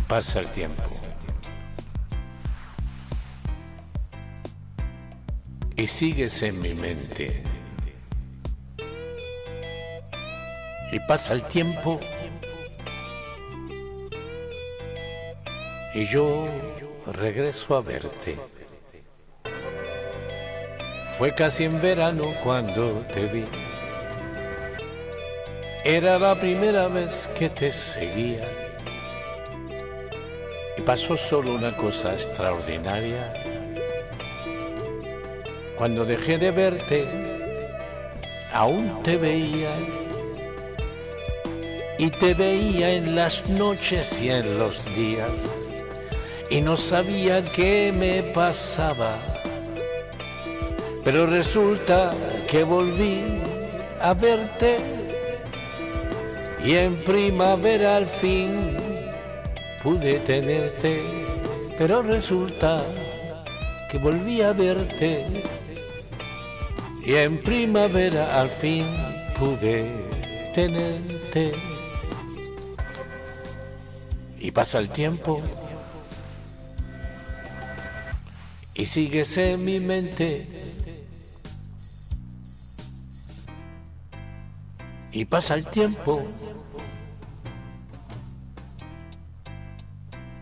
pasa el tiempo. Y sigues en mi mente. Y pasa el tiempo. Y yo regreso a verte. Fue casi en verano cuando te vi. Era la primera vez que te seguía y pasó solo una cosa extraordinaria. Cuando dejé de verte, aún te veía. Y te veía en las noches y en los días. Y no sabía qué me pasaba. Pero resulta que volví a verte. Y en primavera al fin pude tenerte, pero resulta que volví a verte y en primavera al fin pude tenerte. Y pasa el tiempo y sigues en mi mente. Y pasa el tiempo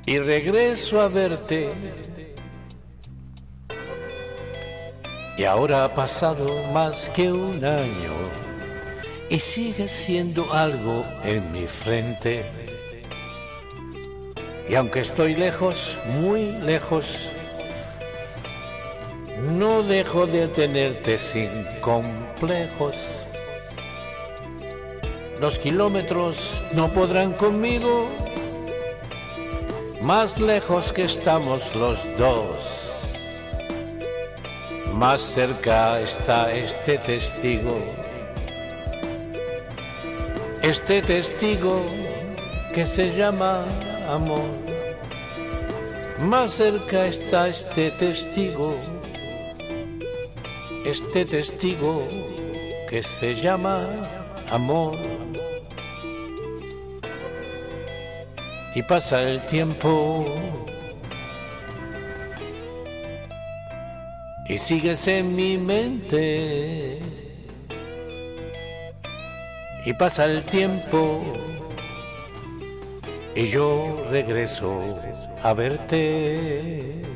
y regreso a verte. Y ahora ha pasado más que un año y sigue siendo algo en mi frente. Y aunque estoy lejos, muy lejos, no dejo de tenerte sin complejos. Los kilómetros no podrán conmigo más lejos que estamos los dos, más cerca está este testigo. Este testigo que se llama amor. Más cerca está este testigo. Este testigo que se llama amor. Y pasa el tiempo. Y sigues en mi mente. Y pasa el tiempo. Y yo regreso a verte.